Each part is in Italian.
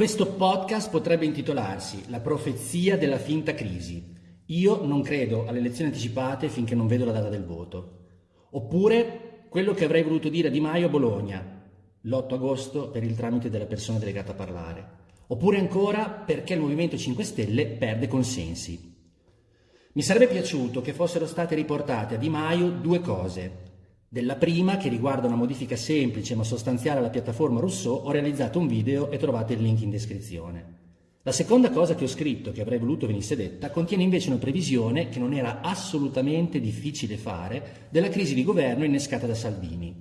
Questo podcast potrebbe intitolarsi La profezia della finta crisi. Io non credo alle elezioni anticipate finché non vedo la data del voto. Oppure quello che avrei voluto dire a Di Maio a Bologna, l'8 agosto per il tramite della persona delegata a parlare. Oppure ancora perché il Movimento 5 Stelle perde consensi. Mi sarebbe piaciuto che fossero state riportate a Di Maio due cose. Della prima, che riguarda una modifica semplice ma sostanziale alla piattaforma Rousseau, ho realizzato un video e trovate il link in descrizione. La seconda cosa che ho scritto, che avrei voluto venisse detta, contiene invece una previsione che non era assolutamente difficile fare della crisi di governo innescata da Salvini.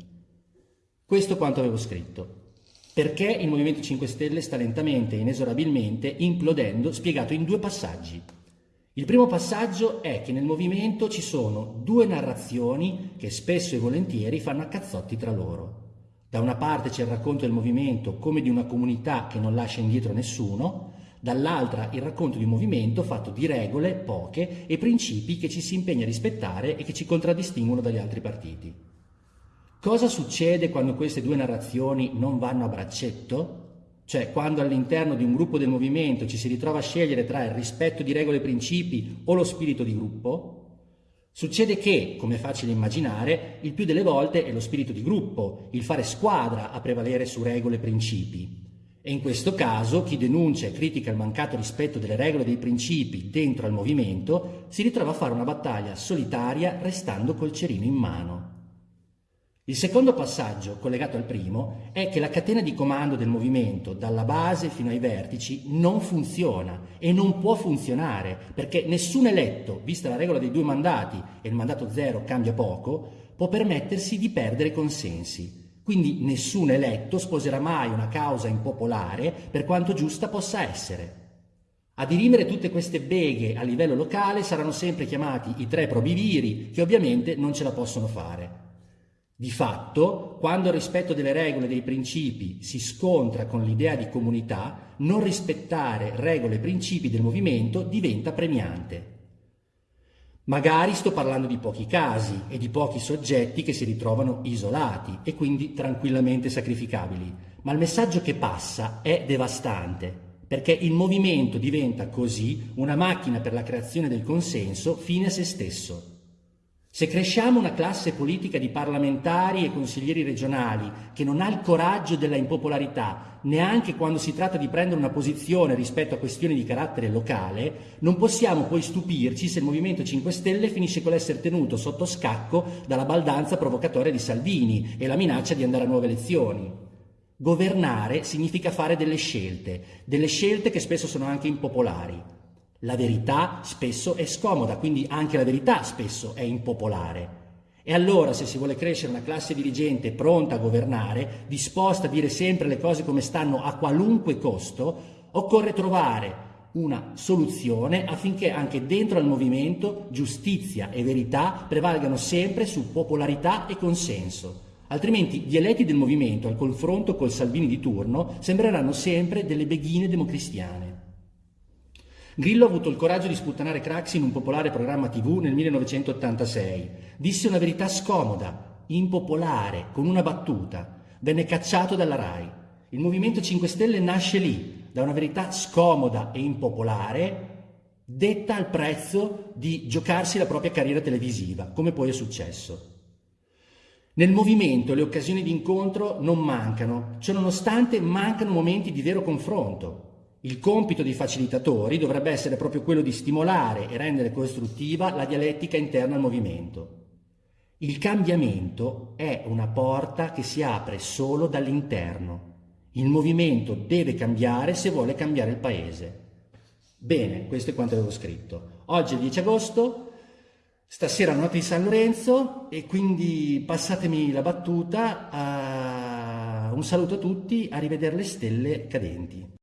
Questo quanto avevo scritto. Perché il Movimento 5 Stelle sta lentamente e inesorabilmente implodendo, spiegato in due passaggi. Il primo passaggio è che nel movimento ci sono due narrazioni che spesso e volentieri fanno a cazzotti tra loro. Da una parte c'è il racconto del movimento come di una comunità che non lascia indietro nessuno, dall'altra il racconto di un movimento fatto di regole, poche, e principi che ci si impegna a rispettare e che ci contraddistinguono dagli altri partiti. Cosa succede quando queste due narrazioni non vanno a braccetto? Cioè quando all'interno di un gruppo del movimento ci si ritrova a scegliere tra il rispetto di regole e principi o lo spirito di gruppo, succede che, come è facile immaginare, il più delle volte è lo spirito di gruppo, il fare squadra a prevalere su regole e principi. E in questo caso chi denuncia e critica il mancato rispetto delle regole e dei principi dentro al movimento si ritrova a fare una battaglia solitaria restando col cerino in mano. Il secondo passaggio, collegato al primo, è che la catena di comando del movimento, dalla base fino ai vertici, non funziona e non può funzionare, perché nessun eletto, vista la regola dei due mandati e il mandato zero cambia poco, può permettersi di perdere consensi. Quindi nessun eletto sposerà mai una causa impopolare per quanto giusta possa essere. A dirimere tutte queste beghe a livello locale saranno sempre chiamati i tre probiviri, che ovviamente non ce la possono fare. Di fatto, quando il rispetto delle regole e dei principi si scontra con l'idea di comunità, non rispettare regole e principi del movimento diventa premiante. Magari sto parlando di pochi casi e di pochi soggetti che si ritrovano isolati e quindi tranquillamente sacrificabili, ma il messaggio che passa è devastante, perché il movimento diventa così una macchina per la creazione del consenso fine a se stesso. Se cresciamo una classe politica di parlamentari e consiglieri regionali che non ha il coraggio della impopolarità, neanche quando si tratta di prendere una posizione rispetto a questioni di carattere locale, non possiamo poi stupirci se il Movimento 5 Stelle finisce con l'essere tenuto sotto scacco dalla baldanza provocatoria di Salvini e la minaccia di andare a nuove elezioni. Governare significa fare delle scelte, delle scelte che spesso sono anche impopolari. La verità spesso è scomoda, quindi anche la verità spesso è impopolare. E allora se si vuole crescere una classe dirigente pronta a governare, disposta a dire sempre le cose come stanno a qualunque costo, occorre trovare una soluzione affinché anche dentro al movimento giustizia e verità prevalgano sempre su popolarità e consenso. Altrimenti gli eletti del movimento al confronto col Salvini di turno sembreranno sempre delle beghine democristiane. Grillo ha avuto il coraggio di sputtanare Craxi in un popolare programma tv nel 1986. Disse una verità scomoda, impopolare, con una battuta. Venne cacciato dalla RAI. Il Movimento 5 Stelle nasce lì, da una verità scomoda e impopolare, detta al prezzo di giocarsi la propria carriera televisiva, come poi è successo. Nel movimento le occasioni di incontro non mancano, ciononostante mancano momenti di vero confronto. Il compito dei facilitatori dovrebbe essere proprio quello di stimolare e rendere costruttiva la dialettica interna al movimento. Il cambiamento è una porta che si apre solo dall'interno. Il movimento deve cambiare se vuole cambiare il paese. Bene, questo è quanto avevo scritto. Oggi è il 10 agosto, stasera notte di San Lorenzo e quindi passatemi la battuta. Uh, un saluto a tutti, a rivedere le stelle cadenti.